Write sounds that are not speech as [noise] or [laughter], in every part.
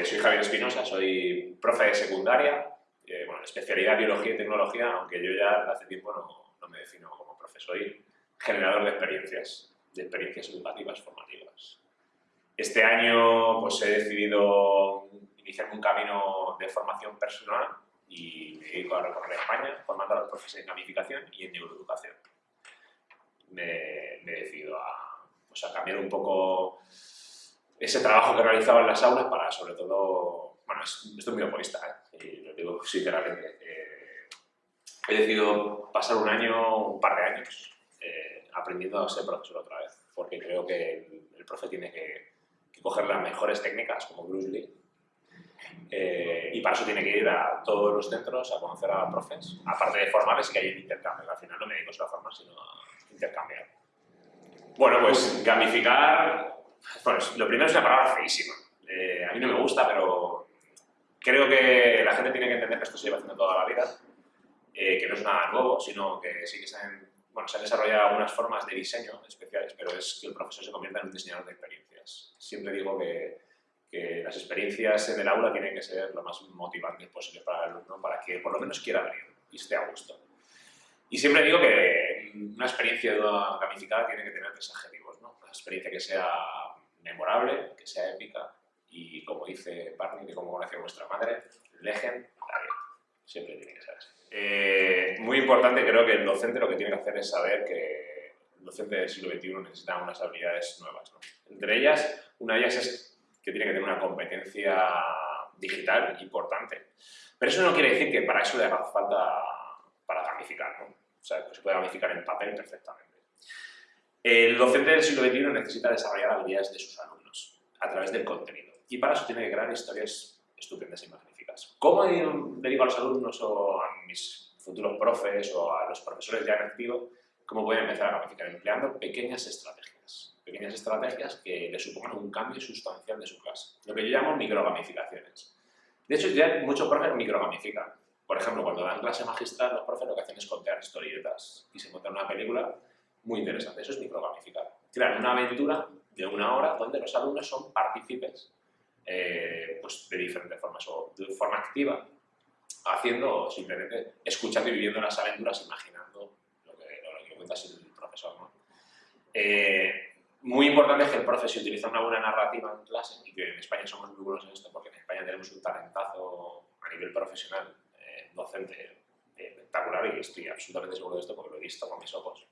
Pues soy Javier Espinosa, soy profe de secundaria, eh, bueno, especialidad Biología y Tecnología, aunque yo ya hace tiempo no, no me defino como profe, soy generador de experiencias, de experiencias educativas formativas. Este año pues he decidido iniciar un camino de formación personal y me dedico a recorrer España formando a los profesores en gamificación y en neuroeducación. Me, me he decidido a, pues, a cambiar un poco ese trabajo que realizaba en las aulas para, sobre todo, bueno, estoy muy egoísta, ¿eh? y lo digo sinceramente. Eh, he decidido pasar un año, un par de años, eh, aprendiendo a ser profesor otra vez, porque creo que el, profe tiene que, que, coger las mejores técnicas, como Bruce Lee, eh, y para eso tiene que ir a todos los centros a conocer a profes, aparte de formarles y que hay un intercambio. Al final no me dedico solo a formar, sino a intercambiar. Bueno, pues gamificar bueno, lo primero es una palabra feísima. Eh, a mí no me gusta, pero creo que la gente tiene que entender que esto se lleva haciendo toda la vida, eh, que no es nada nuevo, sino que sí que se han, bueno, se han desarrollado algunas formas de diseño especiales, pero es que el profesor se convierta en un diseñador de experiencias. Siempre digo que, que las experiencias en el aula tienen que ser lo más motivantes posible para el alumno, para que por lo menos quiera venir y esté a gusto. Y siempre digo que una experiencia gamificada tiene que tener tres adjetivos, ¿no? Una experiencia que sea memorable, que sea épica y, como dice Barney, de cómo conoce vuestra madre, legendaria. Siempre tiene que ser así. Eh, muy importante, creo que el docente lo que tiene que hacer es saber que el docente del siglo XXI necesita unas habilidades nuevas. Entre ellas, una de ellas es que tiene que tener una competencia digital importante. Pero eso no quiere decir que para eso le haga falta para gamificar, ¿no? O sea, que se puede gamificar en papel perfectamente. El docente del siglo XXI necesita desarrollar habilidades de sus alumnos a través del contenido y para eso tiene que crear historias estupendas y magníficas. ¿Cómo le digo a los alumnos o a mis futuros profes o a los profesores ya en activo cómo pueden empezar a gamificar? Empleando pequeñas estrategias, pequeñas estrategias que le supongan un cambio sustancial de su clase, lo que yo llamo microgamificaciones. De hecho, ya muchos profes microgamifican. Por ejemplo, cuando dan clase magistral, los profes lo que hacen es contar historietas y se montan una película muy interesante. Eso es microgamificar. Crear una aventura de una hora donde los alumnos son partícipes eh, pues de diferentes formas, o de forma activa, haciendo simplemente, escuchando y viviendo las aventuras, imaginando lo que, lo que cuenta el profesor. Eh, muy importante es que el profesor utiliza una buena narrativa en clase y que en España somos muy buenos en esto porque en España tenemos un talentazo a nivel profesional, eh, docente, espectacular y estoy absolutamente seguro de esto porque lo he visto con mis ojos.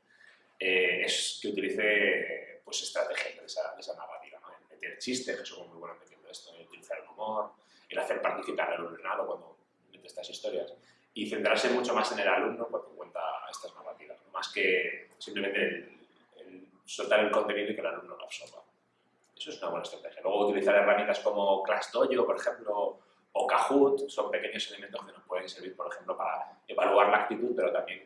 Eh, es que utilice pues, estrategias de esa, de esa narrativa, ¿no? meter chistes, que somos muy buenos metiendo esto, utilizar el humor, el hacer participar al alumnado cuando mete estas historias y centrarse mucho más en el alumno cuando cuenta estas narrativas, más que simplemente el, soltar el contenido y que el alumno lo absorba. Eso es una buena estrategia. Luego utilizar herramientas como ClassDojo, por ejemplo, o Kahoot, son pequeños elementos que nos pueden servir, por ejemplo, para evaluar la actitud, pero también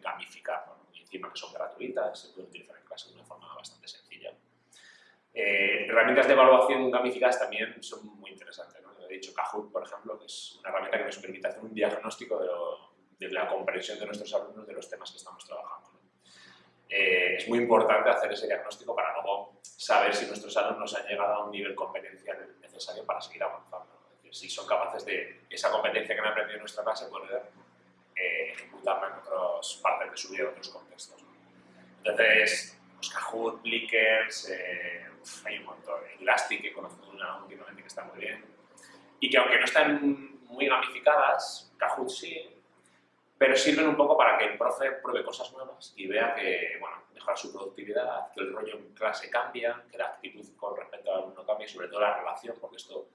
gamificar que son gratuitas, se pueden utilizar en clase de una forma bastante sencilla. Eh, herramientas de evaluación gamificadas también son muy interesantes. ¿no? He dicho Kahoot, por ejemplo, que es una herramienta que nos permite hacer un diagnóstico de, la comprensión de nuestros alumnos de los temas que estamos trabajando. Eh, es muy importante hacer ese diagnóstico para luego saber si nuestros alumnos han llegado a un nivel competencial necesario para seguir avanzando. Es decir, si son capaces de esa competencia que han aprendido en nuestra clase poder eh, ejecutarla en otras partes de su vida, en otros contextos. Entonces, pues Kahoot, Blickers, eh, hay un montón. Elastic, que conozco una últimamente que está muy bien. Y que aunque no están muy gamificadas, Kahoot sí, pero sirven un poco para que el profe pruebe cosas nuevas y vea que, bueno, mejora su productividad, que el rollo en clase cambia, que la actitud con respecto al alumno cambia y sobre todo la relación, porque esto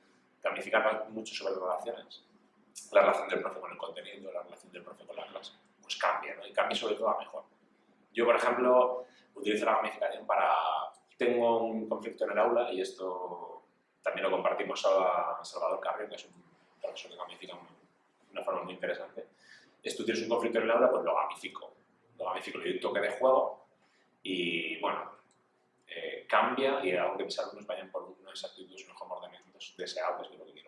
gamifica mucho sobre las relaciones la relación del profe con el contenido, la relación del profe con la clase, pues cambia, ¿no? Y cambia sobre todo a mejor. Yo, por ejemplo, utilizo la gamificación para... Tengo un conflicto en el aula y esto también lo compartimos a Salvador Carrión, que es un profesor que gamifica de una forma muy interesante. Es tú tienes un conflicto en el aula, pues lo gamifico. Lo gamifico, le doy un toque de juego y, bueno, eh, cambia y hago que mis alumnos vayan por unas actitudes, unos comportamientos deseables de lo que quiero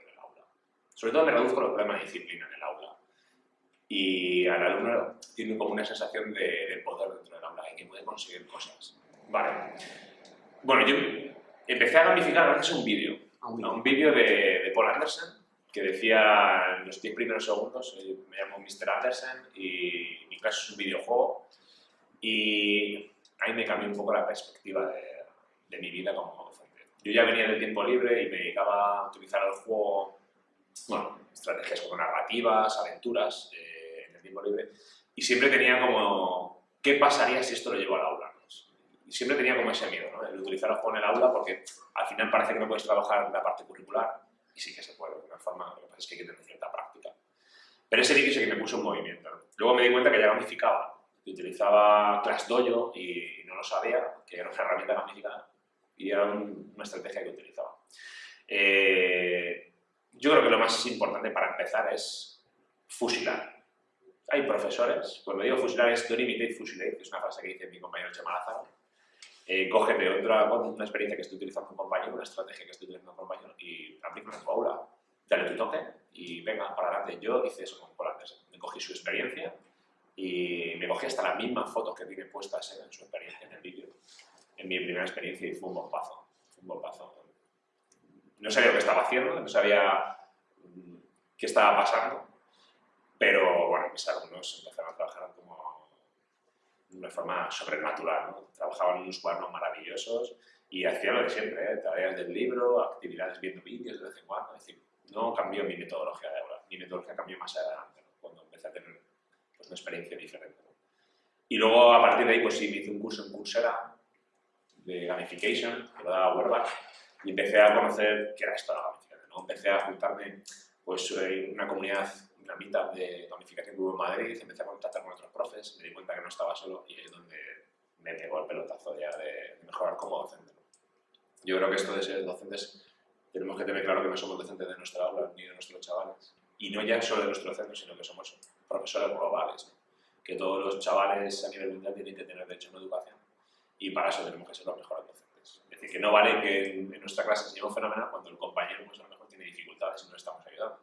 sobre todo me reduzco los problemas de disciplina en el aula. Y al alumno tiene como una sensación de, poder dentro del aula y que puede conseguir cosas. Vale. Bueno, yo empecé a gamificar gracias a un vídeo. un vídeo de, Paul Anderson, que decía en los 10 primeros segundos, eh, me llamo Mr. Anderson y mi clase es un videojuego y ahí me cambió un poco la perspectiva de, de mi vida como docente. Yo ya venía del tiempo libre y me dedicaba a utilizar el juego, bueno, estrategias como narrativas, aventuras eh, en el tiempo libre y siempre tenía como, ¿qué pasaría si esto lo llevo al aula? Y siempre tenía como ese miedo, ¿no? El utilizar juego en el aula porque al final parece que no puedes trabajar la parte curricular y sí que se puede de una forma, lo que pasa es que hay que tener cierta práctica. Pero ese sí que me puso en movimiento. Luego me di cuenta que ya gamificaba, que utilizaba ClassDojo y no lo sabía, que era una herramienta gamificada y era una estrategia que utilizaba. Eh, yo creo que lo más importante para empezar es fusilar. Hay profesores, cuando digo fusilar es don't imitate, fusilate, que es una frase que dice mi compañero Chema Lázaro, eh, cógete otra, una experiencia que estoy utilizando un compañero, una estrategia que estoy utilizando un compañero y aplícala en tu aula, dale tu toque y venga, para adelante. Yo hice eso con Polantes. Me cogí su experiencia y me cogí hasta las mismas fotos que tiene puestas en su experiencia, en el vídeo, en mi primera experiencia y fue un bombazo. Fue un bombazo. No sabía lo que estaba haciendo, no sabía mm, qué estaba pasando, pero bueno, mis alumnos empezaron a trabajar de una forma sobrenatural. ¿no? Trabajaban en unos cuadernos maravillosos y hacían lo de siempre, ¿eh? tareas del libro, actividades viendo vídeos de vez en cuando. Es decir, no cambió mi metodología de aula, mi metodología cambió más adelante, cuando empecé a tener pues, una experiencia diferente. Y luego, a partir de ahí, pues sí, me hice un curso en Coursera de gamification, que lo daba Werback, y empecé a conocer qué era esto de la gamificación. ¿no? Empecé a juntarme pues, en una comunidad una mitad de gamificación que hubo en Madrid, empecé a contactar con otros profes, me di cuenta que no estaba solo y es donde me pegó el pelotazo ya de mejorar como docente. Yo creo que esto de ser docentes, tenemos que tener claro que no somos docentes de nuestra aula ni de nuestros chavales. Y no ya solo de nuestros centros, sino que somos profesores globales. Que todos los chavales a nivel mundial tienen que tener derecho a una educación. Y para eso tenemos que ser los mejores docentes. Es decir, que no vale que en, nuestra clase se lleve un fenómeno cuando el compañero pues, a lo mejor tiene dificultades y no estamos ayudando.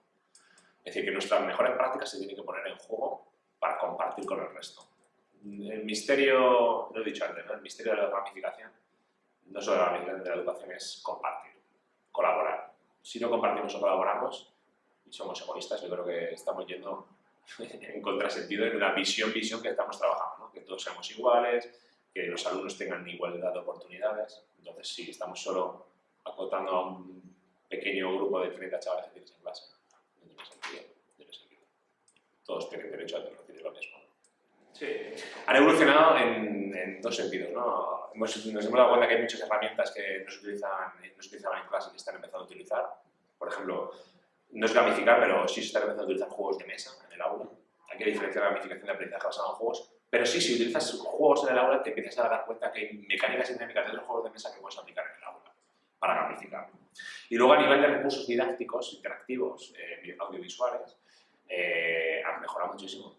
Es decir, que nuestras mejores prácticas se tienen que poner en juego para compartir con el resto. El misterio, lo he dicho antes, el misterio de la ramificación, no solo la ramificación de la educación, es compartir, colaborar. Si no compartimos o colaboramos y somos egoístas, yo creo que estamos yendo [laughs] en contrasentido en una visión, visión que estamos trabajando, que todos seamos iguales, que los alumnos tengan igualdad de oportunidades. Entonces, si estamos solo acotando a un pequeño grupo de 30 chavales que tienes en clase, todos tienen derecho a recibir lo mismo. Sí. Han evolucionado en, dos sentidos. ¿no? nos hemos dado cuenta que hay muchas herramientas que no se, utilizan, no se utilizaban en clase y que están empezando a utilizar. Por ejemplo, no es gamificar, pero sí se están empezando a utilizar juegos de mesa en el aula. Hay que diferenciar la gamificación de aprendizaje basado en juegos. Pero sí, si utilizas juegos en el aula, te empiezas a dar cuenta que hay mecánicas y dinámicas de los juegos de mesa que puedes aplicar en el aula para gamificar. Y luego a nivel de recursos didácticos, interactivos, eh, audiovisuales, eh, han mejorado muchísimo.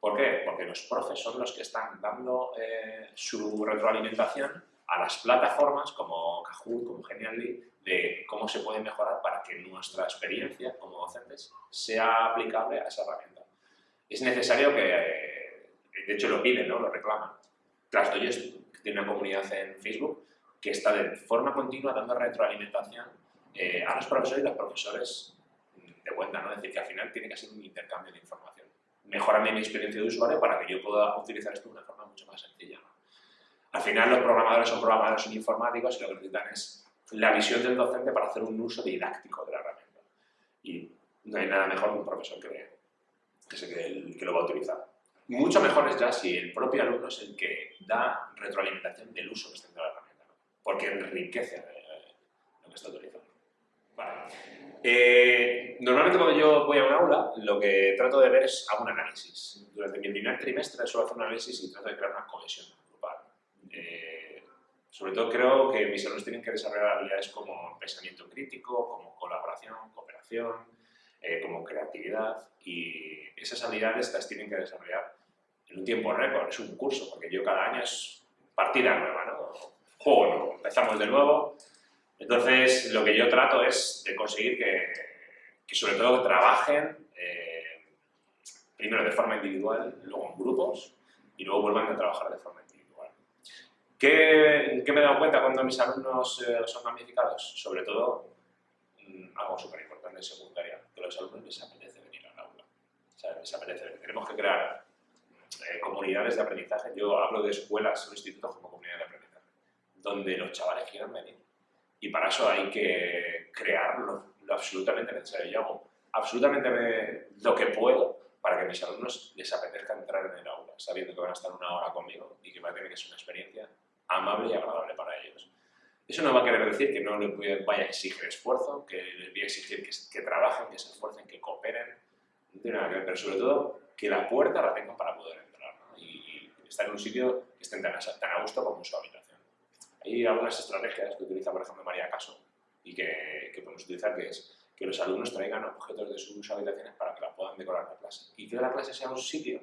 ¿Por qué? Porque los profes son los que están dando eh, su retroalimentación a las plataformas como Kahoot, como Genially, de cómo se puede mejorar para que nuestra experiencia como docentes sea aplicable a esa herramienta. Es necesario que, de hecho lo piden, ¿no? lo reclaman. ClassDojo tiene una comunidad en Facebook que está de forma continua dando retroalimentación eh, a los profesores y los profesores de cuenta, ¿no? Es decir, que al final tiene que ser un intercambio de información. Mejorarme mi experiencia de usuario para que yo pueda utilizar esto de una forma mucho más sencilla. Al final los programadores son programadores son informáticos y lo que necesitan es la visión del docente para hacer un uso didáctico de la herramienta. Y no hay nada mejor que un profesor que, que, que lo va a utilizar. Mucho mejor es ya si el propio alumno es el que da retroalimentación del uso que está haciendo la herramienta, porque enriquece eh, lo que está utilizando. Eh, normalmente cuando yo voy a un aula, lo que trato de ver es un análisis. Durante mi primer trimestre suelo hacer un análisis y trato de crear una cohesión grupal. Eh, sobre todo creo que mis alumnos tienen que desarrollar habilidades como pensamiento crítico, como colaboración, cooperación, como creatividad y esas habilidades las tienen que desarrollar en un tiempo récord, es un curso, porque yo cada año es partida nueva, ¿no? Juego nuevo, empezamos de nuevo, entonces, lo que yo trato es de conseguir que, sobre todo trabajen eh, primero de forma individual, luego en grupos y luego vuelvan a trabajar de forma individual. ¿Qué, me he dado cuenta cuando mis alumnos eh, son magnificados? Sobre todo, mm, algo súper importante en secundaria, que los alumnos les apetece venir al aula. O sea, les apetece venir. Tenemos que crear eh, comunidades de aprendizaje. Yo hablo de escuelas o institutos como comunidades de aprendizaje, donde los chavales quieran venir. Y para eso hay que crear lo, absolutamente necesario. Yo hago absolutamente lo que puedo para que mis alumnos les apetezca entrar en el aula, sabiendo que van a estar una hora conmigo y que va a tener que ser una experiencia amable y agradable para ellos. Eso no va a querer decir que no les vaya a exigir esfuerzo, que les voy a exigir que, trabajen, que se esfuercen, que cooperen, no tiene nada que ver, pero sobre todo que la puerta la tengan para poder entrar estar en un sitio que estén tan, a gusto como su habitación. Hay algunas estrategias que utiliza, por ejemplo, María Caso y que, podemos utilizar, que es que los alumnos traigan objetos de sus habitaciones para que la puedan decorar la clase. Y que la clase sea un sitio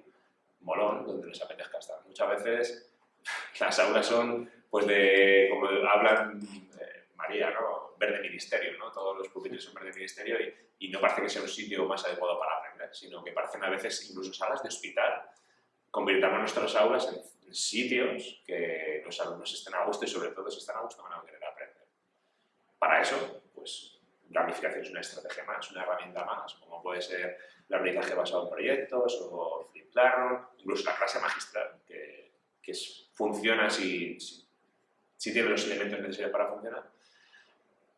molón donde les apetezca estar. Muchas veces [laughs] las aulas son, pues de, como hablan eh, María, ¿no? verde ministerio, ¿no? Todos los pupitres son verde ministerio y, no parece que sea un sitio más adecuado para aprender, sino que parecen a veces incluso salas de hospital. Convirtamos nuestras aulas en sitios que los alumnos estén a gusto y sobre todo si están a gusto van a querer aprender. Para eso, pues gamificación es una estrategia más, una herramienta más, como puede ser el aprendizaje basado en proyectos o Flip incluso la clase magistral, que, que funciona si, si, tiene los elementos necesarios para funcionar.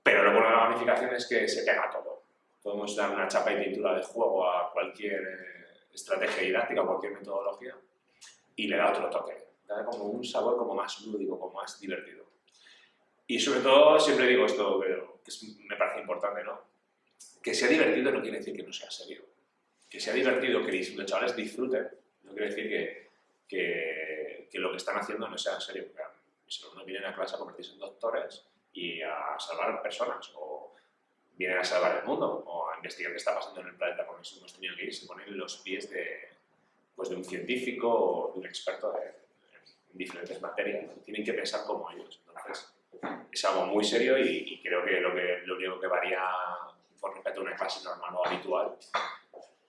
Pero lo bueno de la gamificación es que se pega todo. Podemos dar una chapa y pintura de juego a cualquier eh, estrategia didáctica, cualquier metodología, y le da otro toque. Da como un sabor como más lúdico, como más divertido. Y sobre todo, siempre digo esto, pero que me parece importante, ¿no? Que sea divertido no quiere decir que no sea serio. Que sea divertido, que los chavales disfruten, no quiere decir que, que, que lo que están haciendo no sea serio. Mis alumnos vienen a clase a convertirse en doctores y a salvar personas, o vienen a salvar el mundo, o investigar qué está pasando en el planeta, con eso hemos tenido que ir, se ponen en los pies de, pues de un científico o de un experto en diferentes materias, tienen que pensar como ellos. Entonces, es algo muy serio y, creo que lo, que lo único que varía con respecto a una clase normal o habitual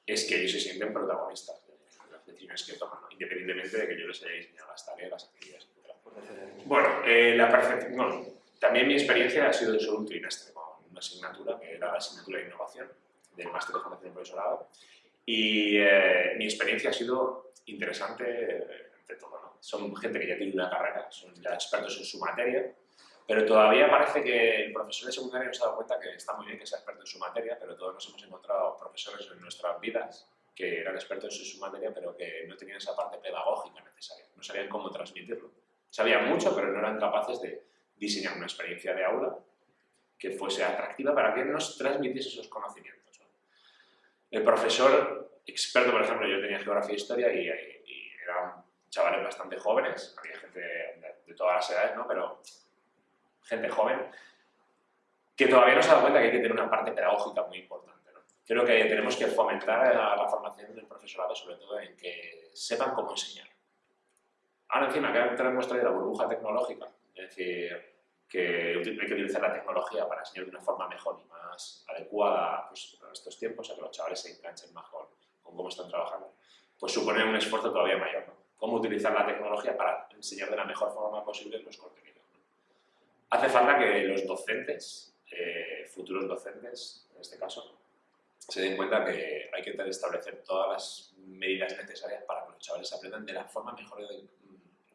es que ellos se sienten protagonistas de las decisiones que toman, independientemente de que yo les haya diseñado las tareas, las actividades, etc. Bueno, eh, la también mi experiencia ha sido de solo un trimestre con una asignatura que era la asignatura de innovación del máster de formación de profesorado y eh, mi experiencia ha sido interesante de todo. ¿no? Son gente que ya tiene una carrera, son ya expertos en su materia pero todavía parece que el profesor de secundaria nos ha dado cuenta que está muy bien que sea experto en su materia, pero todos nos hemos encontrado profesores en nuestras vidas que eran expertos en su materia, pero que no tenían esa parte pedagógica necesaria, no sabían cómo transmitirlo. Sabían mucho, pero no eran capaces de diseñar una experiencia de aula que fuese atractiva para que nos transmitiese esos conocimientos. El profesor experto, por ejemplo, yo tenía geografía e historia y, eran chavales bastante jóvenes, había gente de, de todas las edades, ¿no? pero gente joven, que todavía no se da cuenta que hay que tener una parte pedagógica muy importante. Creo que tenemos que fomentar la, formación del profesorado, sobre todo en que sepan cómo enseñar. Ahora encima, que tenemos traído la burbuja tecnológica, es decir, que hay que utilizar la tecnología para enseñar de una forma mejor y más adecuada pues, a estos tiempos, a que los chavales se enganchen mejor con cómo están trabajando, pues supone un esfuerzo todavía mayor. Cómo utilizar la tecnología para enseñar de la mejor forma posible los contenidos. Hace falta que los docentes, eh, futuros docentes en este caso, se den cuenta que hay que establecer todas las medidas necesarias para que los chavales aprendan de la forma mejor,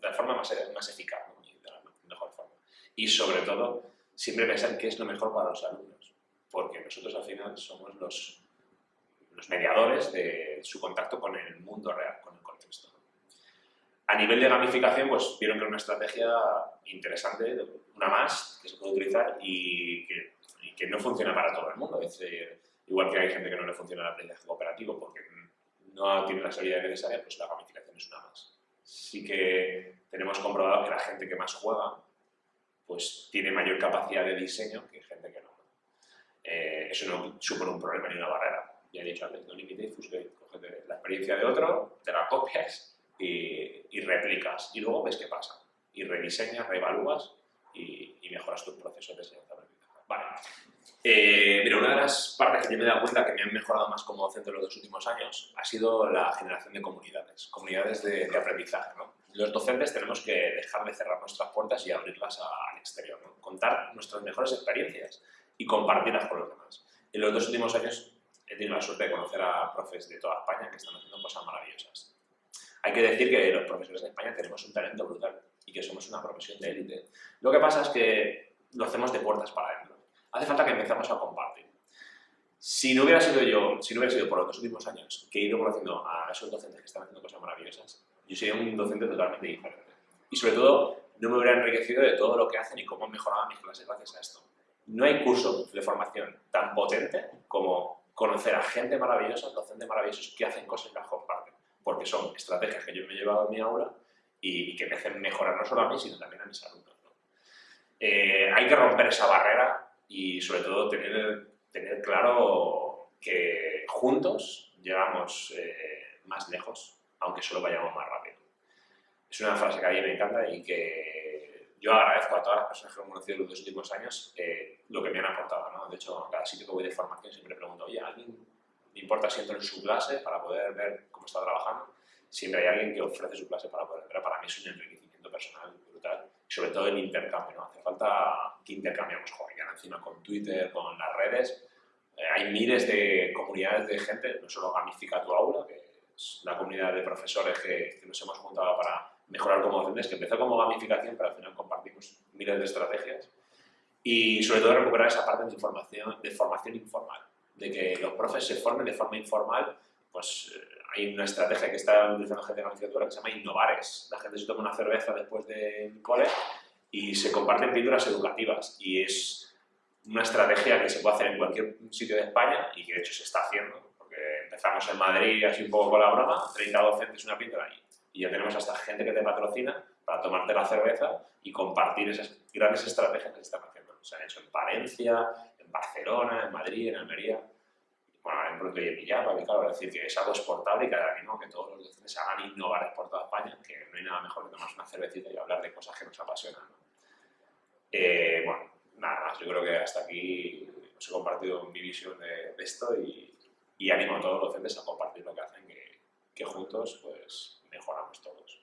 la forma más, más eficaz. Y sobre todo, siempre pensar qué es lo mejor para los alumnos, porque nosotros al final somos los, los mediadores de su contacto con el mundo real, con el contexto. A nivel de gamificación, pues vieron que era una estrategia interesante, una más, que se puede utilizar y que, que no funciona para todo el mundo. Es igual que hay gente que no le funciona el aprendizaje cooperativo porque no tiene la habilidades necesarias, pues la gamificación es una más. Sí que tenemos comprobado que la gente que más juega, pues tiene mayor capacidad de diseño que gente que no. Eh, eso no supone un problema ni una barrera. Ya he dicho antes, no limitéis, pues, la experiencia de otro, te la copias y, replicas y luego ves qué pasa. Y rediseñas, reevalúas y, y mejoras tus procesos de enseñanza Vale. Eh, mira, una de las partes que yo me he dado cuenta que me han mejorado más como docente en los dos últimos años ha sido la generación de comunidades, comunidades de, aprendizaje. Los docentes tenemos que dejar de cerrar nuestras puertas y abrirlas al exterior, contar nuestras mejores experiencias y compartirlas con los demás. En los dos últimos años he tenido la suerte de conocer a profes de toda España que están haciendo cosas maravillosas. Hay que decir que los profesores de España tenemos un talento brutal y que somos una profesión de élite. Lo que pasa es que lo hacemos de puertas para adentro. Hace falta que empezamos a compartir. Si no hubiera sido yo, si no hubiera sido por los dos últimos años que he ido conociendo a esos docentes que están haciendo cosas maravillosas, yo sería un docente totalmente diferente. Y sobre todo, no me hubiera enriquecido de todo lo que hacen y cómo han mejorado mis clases gracias a esto. No hay curso de formación tan potente como conocer a gente maravillosa, docentes maravillosos que hacen cosas y las porque son estrategias que yo me he llevado a mi aula y, que me hacen mejorar no solo a mí, sino también a mis alumnos. Eh, hay que romper esa barrera y sobre todo tener, tener claro que juntos llegamos eh, más lejos, aunque solo vayamos más rápido. Es una frase que a mí me encanta y que yo agradezco a todas las personas que he conocido en los dos últimos años eh, lo que me han aportado. ¿no? De hecho, cada sitio que voy de formación siempre pregunto, oye, ¿alguien me importa si entro en su clase para poder ver cómo está trabajando? Siempre hay alguien que ofrece su clase para poder entrar. Para mí es un enriquecimiento personal brutal sobre todo el intercambio. ¿no? Hace falta que intercambiemos, joder, ahora encima con Twitter, con las redes, eh, hay miles de comunidades de gente, no solo Gamifica tu aula, que es la comunidad de profesores que, que nos hemos juntado para mejorar como docentes, que empezó como gamificación, pero al final compartimos miles de estrategias. Y sobre todo recuperar esa parte de, información, de formación informal, de que los profes se formen de forma informal, pues eh, hay una estrategia que está utilizando gente de gamificatura que se llama Innovares. La gente se toma una cerveza después del cole y se comparten píldoras educativas y es una estrategia que se puede hacer en cualquier sitio de España y que de hecho se está haciendo, porque empezamos en Madrid así un poco con la broma, 30 docentes una píldora ahí y ya tenemos hasta gente que te patrocina para tomarte la cerveza y compartir esas grandes estrategias que se están haciendo. Se han hecho en Valencia, en Barcelona, en Madrid, en Almería, bueno, en pronto y en Villapa, que claro, es decir, que es algo exportable y que ahora que todos los docentes hagan innovar por toda España, que no hay nada mejor que tomarse una cervecita y hablar de cosas que nos apasionan. Eh, bueno, nada más, yo creo que hasta aquí os he compartido mi visión de, esto y, y, animo a todos los docentes a compartir lo que hacen, que, que juntos pues mejoramos todos.